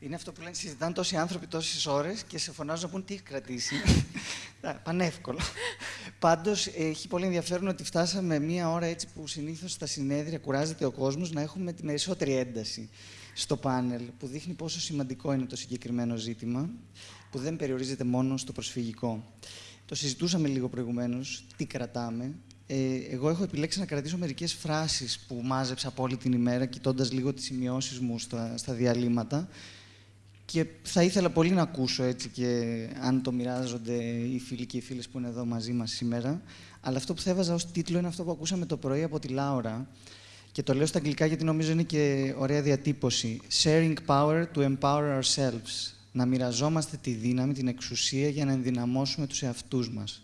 Είναι αυτό που λένε, συζητάνε τόσοι άνθρωποι τόσες ώρες και σε φωνάζουν να πούν τι έχει κρατήσει. Πανεύκολο. Πάντως, έχει πολύ ενδιαφέρον ότι φτάσαμε μία ώρα έτσι που συνήθως στα συνέδρια κουράζεται ο κόσμος να έχουμε τη περισσότερη ένταση στο πάνελ, που δείχνει πόσο σημαντικό είναι το συγκεκριμένο ζήτημα, που δεν περιορίζεται μόνο στο προσφυγικό. Το συζητούσαμε λίγο προηγουμένως, τι κρατάμε. Ε, εγώ έχω επιλέξει να κρατήσω μερικές φράσεις που μάζεψα από όλη την ημέρα, κοιτώντας λίγο τις σημειώσεις μου στα, στα διαλύματα. Και θα ήθελα πολύ να ακούσω έτσι και αν το μοιράζονται οι φίλοι και οι φίλες που είναι εδώ μαζί μας σήμερα. Αλλά αυτό που θα έβαζα ως τίτλο είναι αυτό που ακούσαμε το πρωί από τη Λάουρα. Και το λέω στα αγγλικά γιατί νομίζω είναι και ωραία διατύπωση. Sharing power to empower ourselves. Να μοιραζόμαστε τη δύναμη, την εξουσία για να ενδυναμώσουμε τους εαυτούς μας.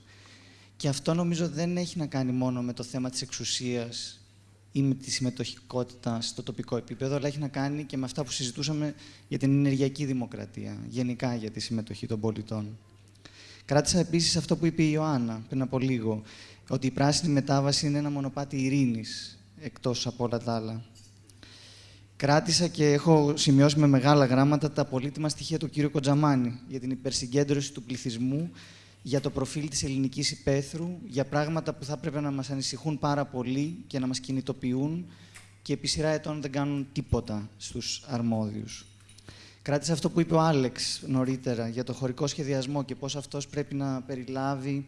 Και αυτό νομίζω δεν έχει να κάνει μόνο με το θέμα της εξουσίας ή με τη συμμετοχικότητα στο τοπικό επίπεδο, αλλά έχει να κάνει και με αυτά που συζητούσαμε για την ενεργειακή δημοκρατία, γενικά για τη συμμετοχή των πολιτών. Κράτησα επίσης αυτό που είπε η Ιωάννα πριν από λίγο, ότι η πράσινη μετάβαση είναι ένα μονοπάτι ειρήνης, εκτός από όλα τα άλλα. Κράτησα και έχω σημειώσει με μεγάλα γράμματα τα πολύτιμα στοιχεία του κ. Κοντζαμάνη για την υπερσυγκέντρωση του πληθυσμού για το προφίλ της ελληνικής υπαίθρου, για πράγματα που θα έπρεπε να μας ανησυχούν πάρα πολύ και να μας κινητοποιούν και επί σειρά ετών δεν κάνουν τίποτα στους αρμόδιους. Κράτησα αυτό που είπε ο Άλεξ νωρίτερα για το χωρικό σχεδιασμό και πώς αυτός πρέπει να περιλάβει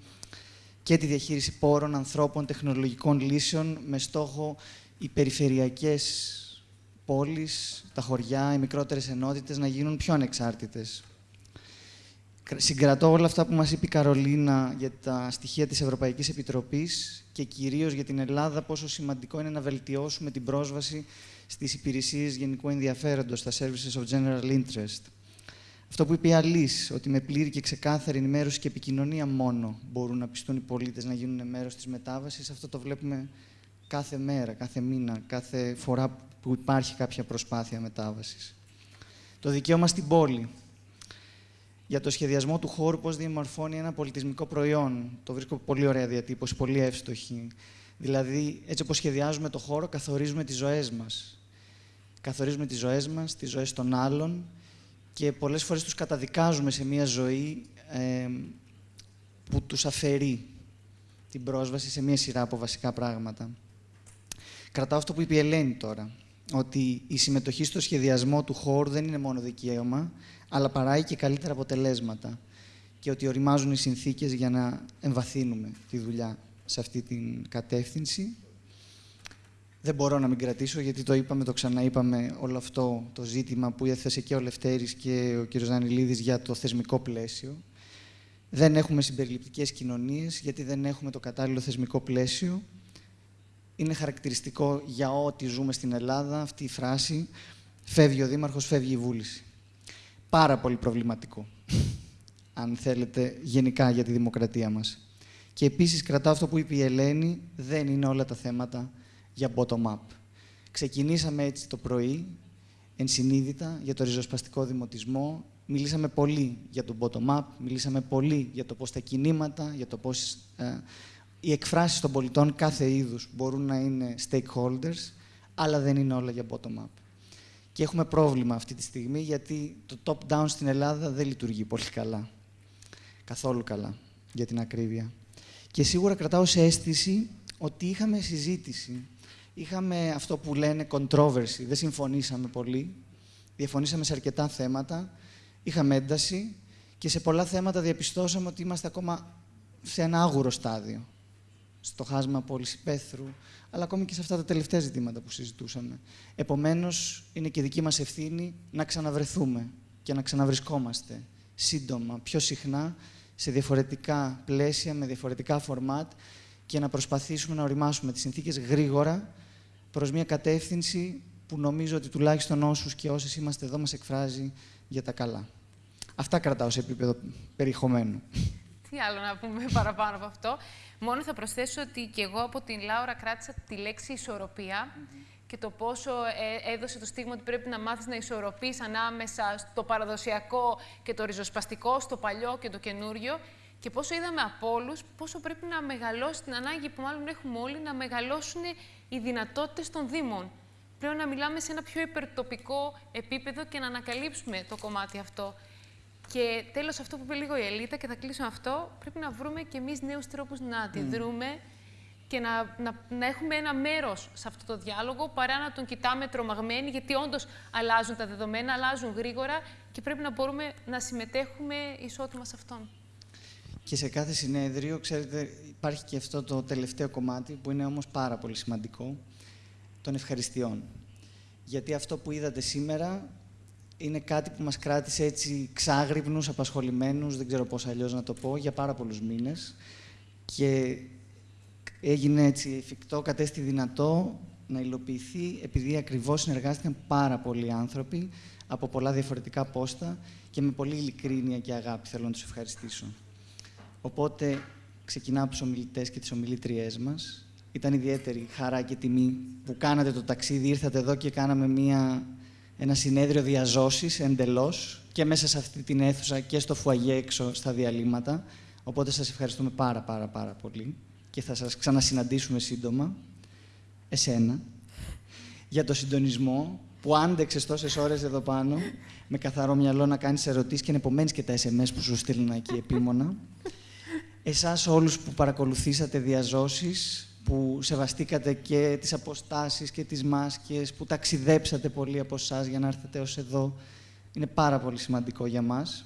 και τη διαχείριση πόρων, ανθρώπων, τεχνολογικών λύσεων με στόχο οι περιφερειακές πόλεις, τα χωριά, οι μικρότερες ενότητες να γίνουν πιο ανεξάρτητες συγκρατώ όλα αυτά που μας είπε η Καρολίνα για τα στοιχεία της Ευρωπαϊκής Επιτροπής και κυρίως για την Ελλάδα πόσο σημαντικό είναι να βελτιώσουμε την πρόσβαση στις υπηρεσίες γενικού ενδιαφέροντος, στα Services of General Interest. Αυτό που είπε η Αλής, ότι με πλήρη και ξεκάθαρη ενημέρωση και επικοινωνία μόνο μπορούν να πιστούν οι πολίτες να γίνουν μέρος της μετάβασης, αυτό το βλέπουμε κάθε μέρα, κάθε μήνα, κάθε φορά που υπάρχει κάποια προσπάθεια μετάβασης. Το δικαίωμα στην πόλη για το σχεδιασμό του χώρου, πώς διαμορφώνει ένα πολιτισμικό προϊόν. Το βρίσκω πολύ ωραία διατύπωση, πολύ εύστοχη. Δηλαδή, έτσι όπως σχεδιάζουμε το χώρο, καθορίζουμε τις ζωές μας. Καθορίζουμε τις ζωές μας, τις ζωές των άλλων και πολλές φορές τους καταδικάζουμε σε μια ζωή ε, που τους αφαιρεί την πρόσβαση σε μια σειρά από βασικά πράγματα. Κρατάω αυτό που είπε η Ελένη τώρα, ότι η συμμετοχή στο σχεδιασμό του χώρου δεν είναι μόνο δικαίωμα, αλλά παράγει και καλύτερα αποτελέσματα και ότι οριμάζουν οι συνθήκες για να εμβαθύνουμε τη δουλειά σε αυτή την κατεύθυνση. Δεν μπορώ να μην κρατήσω, γιατί το είπαμε, το ξαναείπαμε όλο αυτό το ζήτημα που έθεσε και ο Λευτέρης και ο κ. Ζανιλίδης για το θεσμικό πλαίσιο. Δεν έχουμε συμπεριληπτικές κοινωνίες, γιατί δεν έχουμε το κατάλληλο θεσμικό πλαίσιο. Είναι χαρακτηριστικό για ό,τι ζούμε στην Ελλάδα αυτή η φράση «Φεύγει ο Δήμαρχος, φεύγει η βούληση» πάρα πολύ προβληματικό, αν θέλετε, γενικά για τη δημοκρατία μας. Και επίσης κρατάω αυτό που είπε η Ελένη, δεν είναι όλα τα θέματα για bottom-up. Ξεκινήσαμε έτσι το πρωί, ενσυνείδητα, για το ριζοσπαστικό δημοτισμό. Μιλήσαμε πολύ για το bottom-up, μιλήσαμε πολύ για το πώς τα κινήματα, για το πώς ε, οι εκφράσεις των πολιτών κάθε είδους μπορούν να είναι stakeholders, αλλά δεν είναι όλα για bottom-up. Και έχουμε πρόβλημα αυτή τη στιγμή, γιατί το top-down στην Ελλάδα δεν λειτουργεί πολύ καλά. Καθόλου καλά, για την ακρίβεια. Και σίγουρα κρατάω σε αίσθηση ότι είχαμε συζήτηση. Είχαμε αυτό που λένε controversy. Δεν συμφωνήσαμε πολύ. Διαφωνήσαμε σε αρκετά θέματα. Είχαμε ένταση. Και σε πολλά θέματα διαπιστώσαμε ότι είμαστε ακόμα σε ένα άγουρο στάδιο. Στο χάσμα πόλης υπαίθρου, αλλά ακόμη και σε αυτά τα τελευταία ζητήματα που συζητούσαμε. Επομένως, είναι και δική μας ευθύνη να ξαναβρεθούμε και να ξαναβρισκόμαστε σύντομα, πιο συχνά, σε διαφορετικά πλαίσια, με διαφορετικά φορμάτ και να προσπαθήσουμε να οριμάσουμε τις συνθήκες γρήγορα προς μια κατεύθυνση που νομίζω ότι τουλάχιστον όσους και όσες είμαστε εδώ μας εκφράζει για τα καλά. Αυτά κρατάω σε επίπεδο περιεχομένου. Τι άλλο να πούμε παραπάνω από αυτό. Μόνο θα προσθέσω ότι και εγώ από την Λάουρα κράτησα τη λέξη ισορροπία και το πόσο ε, έδωσε το στίγμα ότι πρέπει να μάθεις να ισορροπείς ανάμεσα στο παραδοσιακό και το ριζοσπαστικό, στο παλιό και το καινούριο και πόσο είδαμε από όλους πόσο πρέπει να μεγαλώσει την ανάγκη που μάλλον έχουμε όλοι να μεγαλώσουν οι δυνατότητες των Δήμων. πρέπει να μιλάμε σε ένα πιο υπερτοπικό επίπεδο και να ανακαλύψουμε το κομμάτι αυτό. Και τέλος, αυτό που είπε λίγο η Ελίτα, και θα κλείσω αυτό, πρέπει να βρούμε και εμείς νέους τρόπους να αντιδρούμε και να, να, να έχουμε ένα μέρος σε αυτό το διάλογο, παρά να τον κοιτάμε τρομαγμένοι, γιατί όντως αλλάζουν τα δεδομένα, αλλάζουν γρήγορα και πρέπει να μπορούμε να συμμετέχουμε ισότιμα σε αυτόν. Και σε κάθε συνέδριο, ξέρετε, υπάρχει και αυτό το τελευταίο κομμάτι, που είναι όμως πάρα πολύ σημαντικό, των ευχαριστειών. Γιατί αυτό που είδατε σήμερα είναι κάτι που μας κράτησε έτσι ξάγρυπνους, απασχολημένους, δεν ξέρω πώς αλλιώς να το πω, για πάρα πολλούς μήνες. Και έγινε έτσι εφικτό, κατέστη δυνατό να υλοποιηθεί, επειδή ακριβώς συνεργάστηκαν πάρα πολλοί άνθρωποι από πολλά διαφορετικά πόστα και με πολύ ειλικρίνεια και αγάπη θέλω να τους ευχαριστήσω. Οπότε ξεκινάω από τους ομιλητές και τις ομιλήτριές μας. Ήταν ιδιαίτερη χαρά και τιμή που κάνατε το ταξίδι, ήρθατε εδώ και κάναμε μια, ένα συνέδριο διαζώσης εντελώς και μέσα σε αυτή την αίθουσα και στο φουαγέ έξω στα διαλύματα. Οπότε σας ευχαριστούμε πάρα πάρα πάρα πολύ και θα σας ξανασυναντήσουμε σύντομα. Εσένα. Για το συντονισμό που άντεξες τόσες ώρες εδώ πάνω με καθαρό μυαλό να κάνεις ερωτήσεις και να επομένεις και τα SMS που σου στείλουν εκεί επίμονα. Εσάς όλους που παρακολουθήσατε διαζώσεις, που σεβαστήκατε και τις αποστάσεις και τις μάσκες, που ταξιδέψατε πολύ από εσάς για να έρθετε ως εδώ. Είναι πάρα πολύ σημαντικό για μας.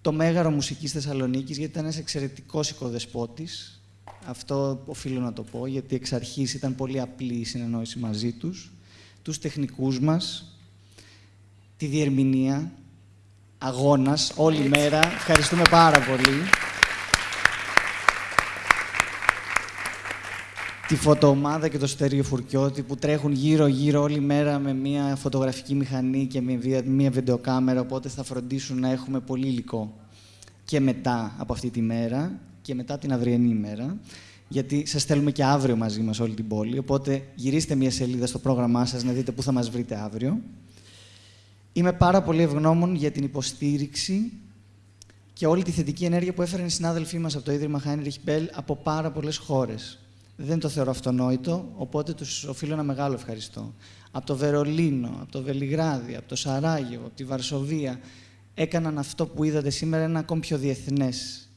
Το Μέγαρο Μουσικής Θεσσαλονίκης, γιατί ήταν ένας εξαιρετικός οικοδεσπότης. Αυτό οφείλω να το πω, γιατί εξ αρχής ήταν πολύ απλή η συνεννόηση μαζί τους τους τεχνικούς μας, τη διερμηνία, αγώνας, όλη μέρα. Ευχαριστούμε πάρα πολύ. Τη φωτοομάδα και το στέριο φουρκιώτη που τρέχουν γύρω-γύρω όλη μέρα με μια φωτογραφική μηχανή και με μια βιντεοκάμερα, οπότε θα φροντίσουν να έχουμε πολύ υλικό και μετά από αυτή τη μέρα και μετά την αυριανή ημέρα γιατί σας στέλνουμε και αύριο μαζί μας όλη την πόλη, οπότε γυρίστε μια σελίδα στο πρόγραμμά σας να δείτε πού θα μας βρείτε αύριο. Είμαι πάρα πολύ ευγνώμων για την υποστήριξη και όλη τη θετική ενέργεια που έφεραν οι συνάδελφοί μας από το Ίδρυμα Heinrich Bell από πάρα πολλές χώρες. Δεν το θεωρώ αυτονόητο, οπότε τους οφείλω ένα μεγάλο ευχαριστώ. Από το Βερολίνο, από το Βελιγράδι, από το Σαράγιο, από τη Βαρσοβία, έκαναν αυτό που είδατε σήμερα ένα ακόμη πιο διεθνές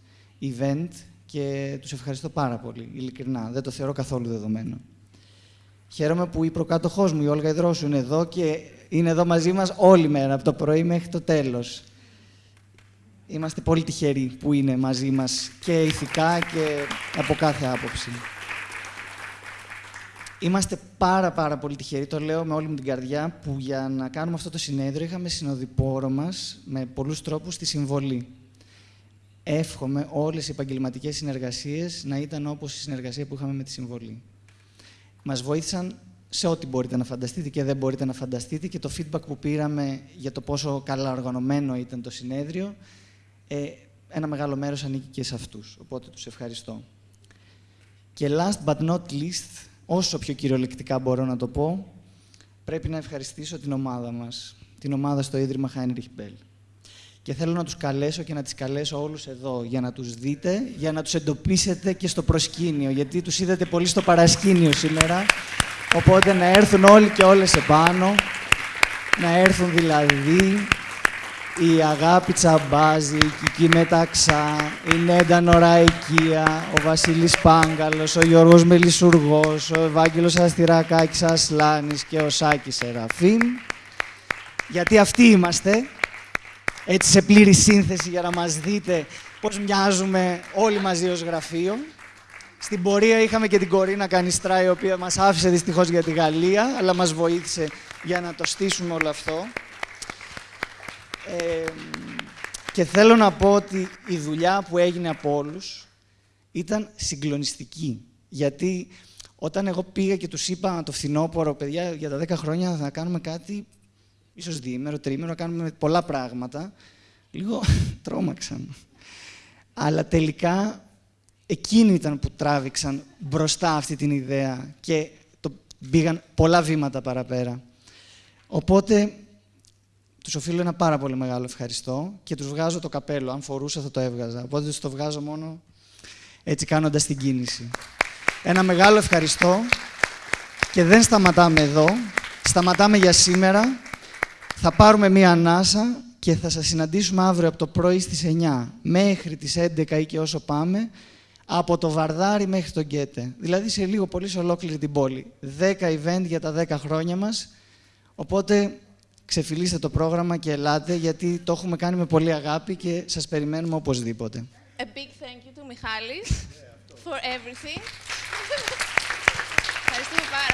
event και τους ευχαριστώ πάρα πολύ, ειλικρινά. Δεν το θεωρώ καθόλου δεδομένο. Χαίρομαι που η προκάτοχός μου, η Όλγα Ιδρόσου, είναι εδώ και είναι εδώ μαζί μας όλη μέρα, από το πρωί μέχρι το τέλος. Είμαστε πολύ τυχεροί που είναι μαζί μας και ηθικά και από κάθε άποψη. Είμαστε πάρα πάρα πολύ τυχεροί, το λέω με όλη μου την καρδιά, που για να κάνουμε αυτό το συνέδριο είχαμε συνοδοιπόρο μας με πολλούς τρόπους τη συμβολή εύχομαι όλες οι επαγγελματικές συνεργασίες να ήταν όπως η συνεργασία που είχαμε με τη Συμβολή. Μας βοήθησαν σε ό,τι μπορείτε να φανταστείτε και δεν μπορείτε να φανταστείτε και το feedback που πήραμε για το πόσο καλά οργανωμένο ήταν το συνέδριο, ε, ένα μεγάλο μέρος ανήκει και σε αυτούς, οπότε τους ευχαριστώ. Και last but not least, όσο πιο κυριολεκτικά μπορώ να το πω, πρέπει να ευχαριστήσω την ομάδα μας, την ομάδα στο Ίδρυμα Heinrich Bell. Και θέλω να τους καλέσω και να τις καλέσω όλους εδώ για να τους δείτε, για να τους εντοπίσετε και στο προσκήνιο, γιατί τους είδατε πολύ στο παρασκήνιο σήμερα, οπότε να έρθουν όλοι και όλες επάνω, να έρθουν δηλαδή η Αγάπη Τσαμπάζη, η Κική Μεταξά, η Νέντα Νωραϊκία, ο Βασίλης Πάγκαλος, ο Γιώργος Μελισσουργός, ο Ευάγγελος Αστυρακάκης Ασλάνης και ο Σάκης Σεραφείμ. Γιατί αυτοί είμαστε έτσι σε πλήρη σύνθεση για να μας δείτε πώς μοιάζουμε όλοι μαζί ως γραφείο. Στην πορεία είχαμε και την Κορίνα Κανιστρά, η οποία μας άφησε δυστυχώς για τη Γαλλία, αλλά μας βοήθησε για να το στήσουμε όλο αυτό. Ε, και θέλω να πω ότι η δουλειά που έγινε από όλους ήταν συγκλονιστική. Γιατί όταν εγώ πήγα και τους είπα το φθινόπωρο, παιδιά, για τα 10 χρόνια θα κάνουμε κάτι ίσως διήμερο, τρίμερο, κάνουμε πολλά πράγματα. Λίγο τρόμαξαν. Αλλά τελικά εκείνοι ήταν που τράβηξαν μπροστά αυτή την ιδέα και το πήγαν πολλά βήματα παραπέρα. Οπότε τους οφείλω ένα πάρα πολύ μεγάλο ευχαριστώ και τους βγάζω το καπέλο. Αν φορούσα θα το έβγαζα. Οπότε τους το βγάζω μόνο έτσι κάνοντας την κίνηση. Ένα μεγάλο ευχαριστώ Και δεν σταματάμε εδώ. Σταματάμε για σήμερα. Θα πάρουμε μία ανάσα και θα σας συναντήσουμε αύριο από το πρωί στις 9 μέχρι τις 11 ή και όσο πάμε, από το Βαρδάρι μέχρι τον Γκέτε. Δηλαδή σε λίγο πολύ σε ολόκληρη την πόλη. 10 event για τα 10 χρόνια μας. Οπότε ξεφυλίστε το πρόγραμμα και ελάτε, γιατί το έχουμε κάνει με πολύ αγάπη και σας περιμένουμε οπωσδήποτε. A big thank you to Michalis for everything. Ευχαριστούμε πάρα